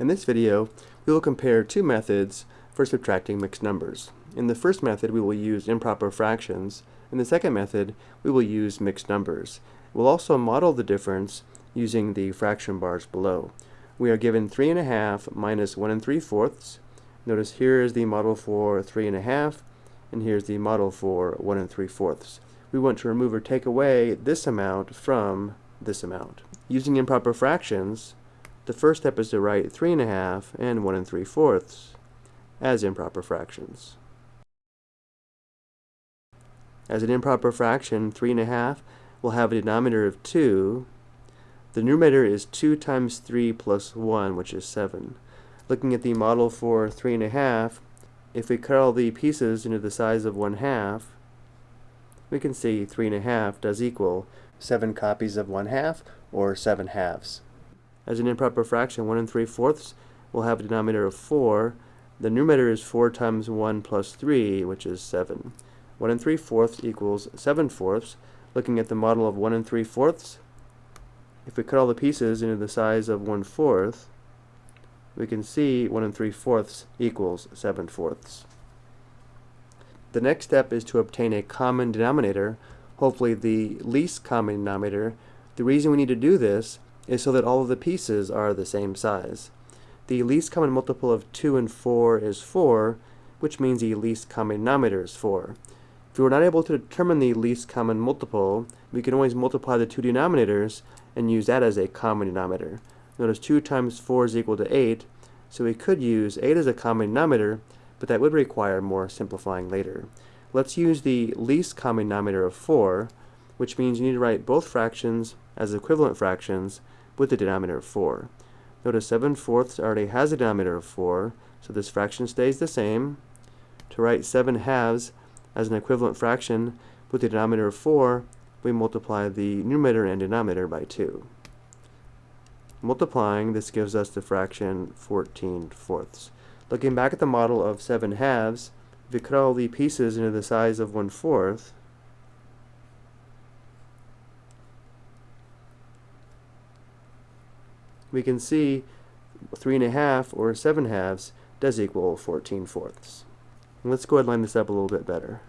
In this video, we will compare two methods for subtracting mixed numbers. In the first method, we will use improper fractions. In the second method, we will use mixed numbers. We'll also model the difference using the fraction bars below. We are given 3 and a half minus 1 and 3 fourths. Notice here is the model for 3 and a half, and here's the model for 1 and 3 fourths. We want to remove or take away this amount from this amount. Using improper fractions, the first step is to write 3 and a half and 1 and 3 fourths as improper fractions. As an improper fraction, 3 and a half will have a denominator of 2. The numerator is 2 times 3 plus 1, which is 7. Looking at the model for 3 and a half, if we cut all the pieces into the size of 1 half, we can see 3 and a half does equal 7 copies of 1 half, or 7 halves. As an improper fraction, 1 and 3 fourths will have a denominator of 4. The numerator is 4 times 1 plus 3, which is 7. 1 and 3 fourths equals 7 fourths. Looking at the model of 1 and 3 fourths, if we cut all the pieces into the size of 1 fourth, we can see 1 and 3 fourths equals 7 fourths. The next step is to obtain a common denominator, hopefully the least common denominator. The reason we need to do this is so that all of the pieces are the same size. The least common multiple of 2 and 4 is 4, which means the least common denominator is 4. If we were not able to determine the least common multiple, we can always multiply the two denominators and use that as a common denominator. Notice 2 times 4 is equal to 8, so we could use 8 as a common denominator, but that would require more simplifying later. Let's use the least common denominator of 4, which means you need to write both fractions as equivalent fractions with the denominator of 4. Notice 7 fourths already has a denominator of 4, so this fraction stays the same. To write 7 halves as an equivalent fraction with the denominator of 4, we multiply the numerator and denominator by 2. Multiplying, this gives us the fraction 14 fourths. Looking back at the model of 7 halves, if we cut all the pieces into the size of 1 fourth, we can see 3 and a half or 7 halves does equal 14 fourths. let's go ahead and line this up a little bit better.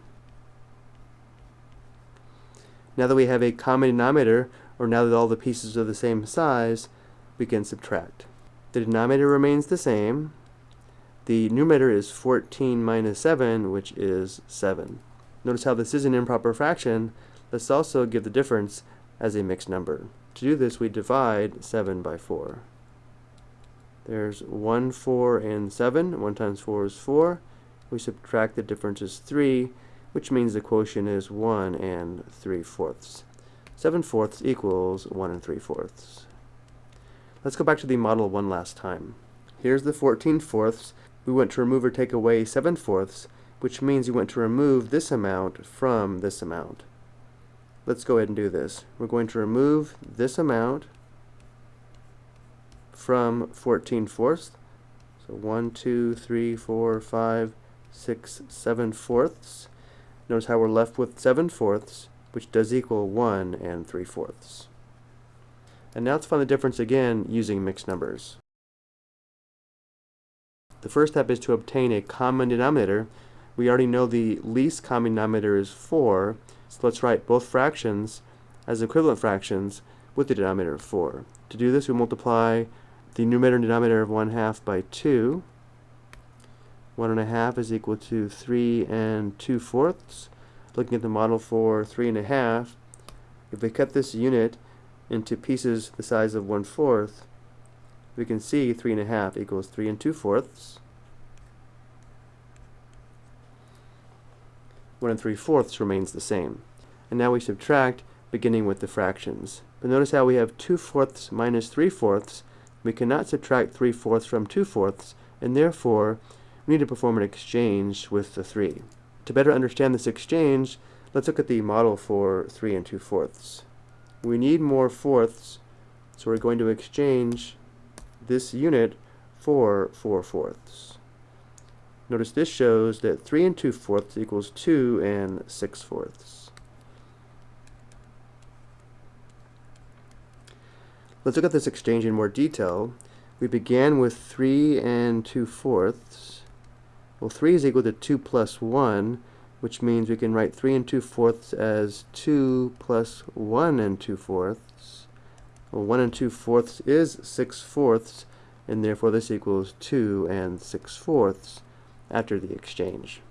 Now that we have a common denominator, or now that all the pieces are the same size, we can subtract. The denominator remains the same. The numerator is 14 minus 7, which is 7. Notice how this is an improper fraction. Let's also give the difference as a mixed number. To do this, we divide 7 by 4. There's 1, 4, and 7. 1 times 4 is 4. We subtract the difference is 3, which means the quotient is 1 and 3 fourths. 7 fourths equals 1 and 3 fourths. Let's go back to the model one last time. Here's the 14 fourths. We want to remove or take away 7 fourths, which means we want to remove this amount from this amount. Let's go ahead and do this. We're going to remove this amount from 14 fourths. So 1, 2, 3, 4, 5, 6, 7 fourths. Notice how we're left with 7 fourths, which does equal 1 and 3 fourths. And now let's find the difference again using mixed numbers. The first step is to obtain a common denominator. We already know the least common denominator is 4, so let's write both fractions as equivalent fractions with the denominator of 4. To do this, we multiply the numerator and denominator of 1 half by 2. 1 and a half is equal to 3 and 2 fourths. Looking at the model for 3 and a half, if we cut this unit into pieces the size of 1 fourth, we can see 3 and a half equals 3 and 2 fourths. 1 and 3 fourths remains the same. And now we subtract, beginning with the fractions. But notice how we have 2 fourths minus 3 fourths. We cannot subtract 3 fourths from 2 fourths, and therefore we need to perform an exchange with the 3. To better understand this exchange, let's look at the model for 3 and 2 fourths. We need more fourths, so we're going to exchange this unit for 4 fourths. Notice this shows that 3 and 2 fourths equals 2 and 6 fourths. Let's look at this exchange in more detail. we began with 3 and 2 fourths. Well, 3 is equal to 2 plus 1, which means we can write 3 and 2 fourths as 2 plus 1 and 2 fourths. Well, 1 and 2 fourths is 6 fourths, and therefore this equals 2 and 6 fourths after the exchange.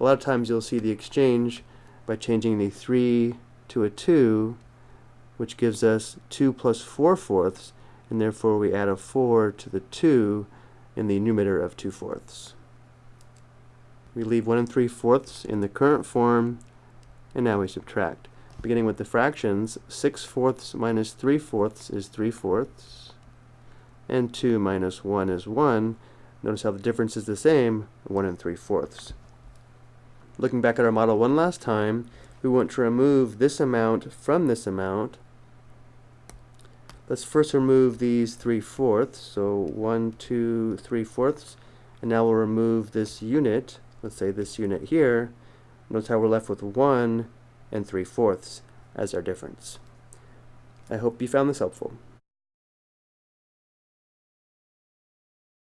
A lot of times you'll see the exchange by changing the 3 to a 2, which gives us 2 plus 4 fourths, and therefore we add a 4 to the 2 in the numerator of 2 fourths. We leave 1 and 3 fourths in the current form, and now we subtract. Beginning with the fractions, 6 fourths minus 3 fourths is 3 fourths, and 2 minus 1 is 1. Notice how the difference is the same, 1 and 3 fourths. Looking back at our model one last time, we want to remove this amount from this amount. Let's first remove these 3 fourths, so 1, 2, 3 fourths, and now we'll remove this unit, let's say this unit here. Notice how we're left with 1 and 3 fourths as our difference. I hope you found this helpful.